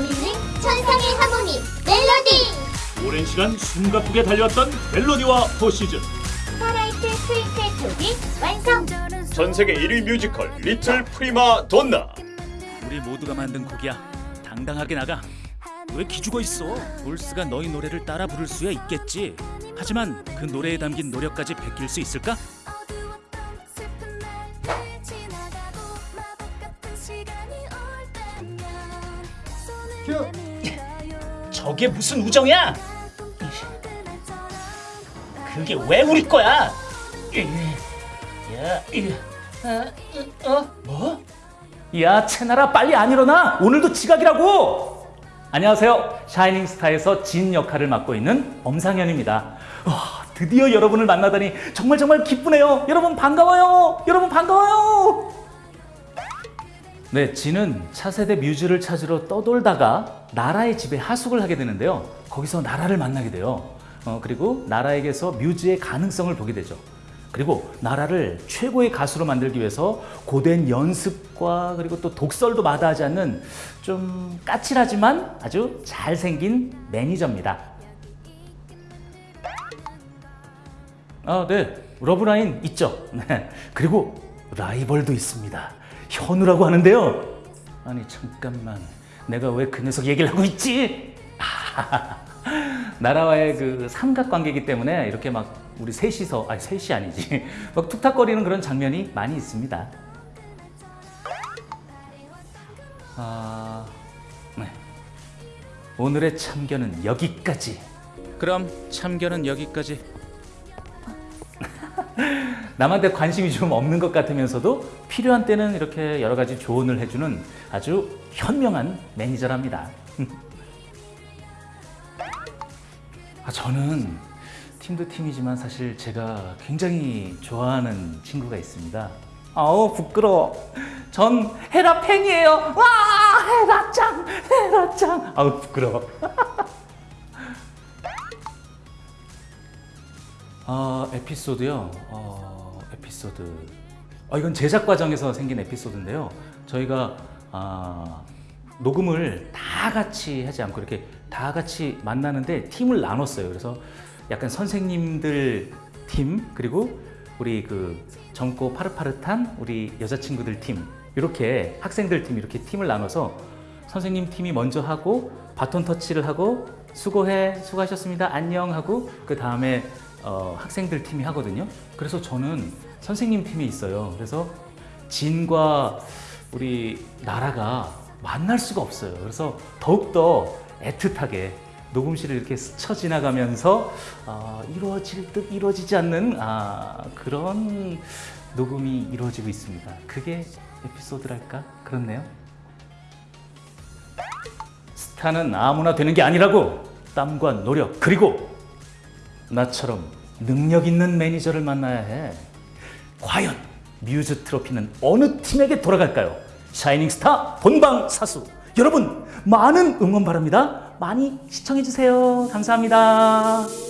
우리는 천상의 하모니 멜로디 오랜 시간 숨가쁘게 달려왔던 멜로디와 포시즌 스타라이트 스위스의 톱이 완성 전 세계 1위 뮤지컬 리틀 프리마 돈나 우리 모두가 만든 곡이야. 당당하게 나가. 왜 기죽어 있어? 볼스가 너희 노래를 따라 부를 수야 있겠지. 하지만 그 노래에 담긴 노력까지 베낄 수 있을까? 저게 무슨 우정이야? 그게 왜 우리 거야? 야, 어, 어, 뭐? 야, 채나라 빨리 안 일어나. 오늘도 지각이라고. 안녕하세요. 샤이닝 스타에서 진 역할을 맡고 있는 엄상현입니다. 와, 드디어 여러분을 만나다니 정말 정말 기쁘네요. 여러분 반가워요. 여러분 반가워요. 네, 진은 차세대 뮤즈를 찾으러 떠돌다가 나라의 집에 하숙을 하게 되는데요. 거기서 나라를 만나게 돼요. 어, 그리고 나라에게서 뮤즈의 가능성을 보게 되죠. 그리고 나라를 최고의 가수로 만들기 위해서 고된 연습과 그리고 또 독설도 마다하지 않는 좀 까칠하지만 아주 잘생긴 매니저입니다. 아, 네. 러브라인 있죠. 네. 그리고 라이벌도 있습니다. 현우라고 하는데요. 아니, 잠깐만. 내가 왜 그 녀석 얘기를 하고 있지? 나라와의 그 삼각관계이기 때문에 이렇게 막 우리 셋이서, 아니, 셋이 아니지. 막 툭탁거리는 그런 장면이 많이 있습니다. 아, 네. 오늘의 참견은 여기까지. 그럼 참견은 여기까지. 남한테 관심이 좀 없는 것 같으면서도 필요한 때는 이렇게 여러 가지 조언을 해주는 아주 현명한 매니저랍니다. 아, 저는 팀도 팀이지만 사실 제가 굉장히 좋아하는 친구가 있습니다. 아우 부끄러워. 전 헤라 팬이에요. 와 헤라 짱, 헤라 짱. 아우 부끄러워. 아 에피소드요. 어, 에피소드. 어, 이건 제작 과정에서 생긴 에피소드인데요. 저희가 아, 녹음을 다 같이 하지 않고 이렇게 다 같이 만나는데 팀을 나눴어요. 그래서 약간 선생님들 팀 그리고 우리 그 젊고 파릇파릇한 우리 여자친구들 팀 이렇게 학생들 팀 이렇게 팀을 나눠서 선생님 팀이 먼저 하고 바톤 터치를 하고 수고해 수고하셨습니다 안녕 하고 그 다음에 어, 학생들 팀이 하거든요. 그래서 저는 선생님 팀이 있어요. 그래서 진과 우리 나라가 만날 수가 없어요. 그래서 더욱더 애틋하게 녹음실을 이렇게 스쳐 지나가면서 아, 이루어질 듯 이루어지지 않는 아, 그런 녹음이 이루어지고 있습니다. 그게 에피소드랄까? 그렇네요. 스타는 아무나 되는 게 아니라고 땀과 노력 그리고 나처럼 능력 있는 매니저를 만나야 해. 과연 뮤즈 트로피는 어느 팀에게 돌아갈까요? 샤이닝 스타 본방 사수. 여러분 많은 응원 바랍니다. 많이 시청해 주세요. 감사합니다.